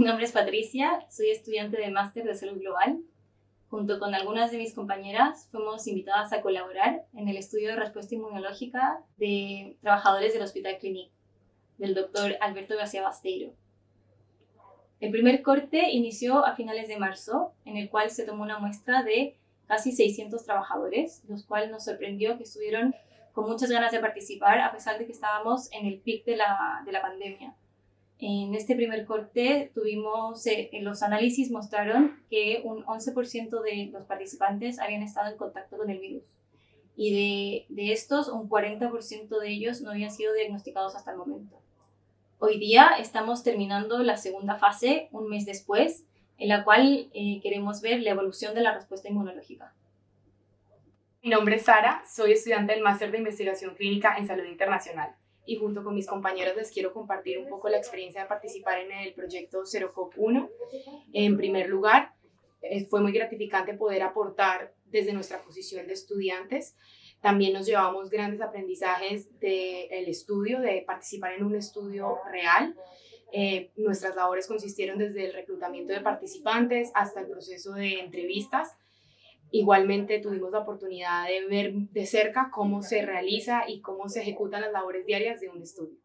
Mi nombre es Patricia, soy estudiante del Máster de Salud Global. Junto con algunas de mis compañeras fuimos invitadas a colaborar en el estudio de respuesta inmunológica de trabajadores del Hospital Clinic, del doctor Alberto García Basteiro. El primer corte inició a finales de marzo, en el cual se tomó una muestra de casi 600 trabajadores, los cuales nos sorprendió que estuvieron con muchas ganas de participar, a pesar de que estábamos en el pic de la, de la pandemia. En este primer corte tuvimos, eh, los análisis mostraron que un 11% de los participantes habían estado en contacto con el virus y de, de estos un 40% de ellos no habían sido diagnosticados hasta el momento. Hoy día estamos terminando la segunda fase, un mes después, en la cual eh, queremos ver la evolución de la respuesta inmunológica. Mi nombre es Sara, soy estudiante del Máster de Investigación Clínica en Salud Internacional y junto con mis compañeros les quiero compartir un poco la experiencia de participar en el proyecto CeroCop 1. En primer lugar, eh, fue muy gratificante poder aportar desde nuestra posición de estudiantes. También nos llevamos grandes aprendizajes del estudio, de participar en un estudio real. Eh, nuestras labores consistieron desde el reclutamiento de participantes hasta el proceso de entrevistas Igualmente tuvimos la oportunidad de ver de cerca cómo se realiza y cómo se ejecutan las labores diarias de un estudio.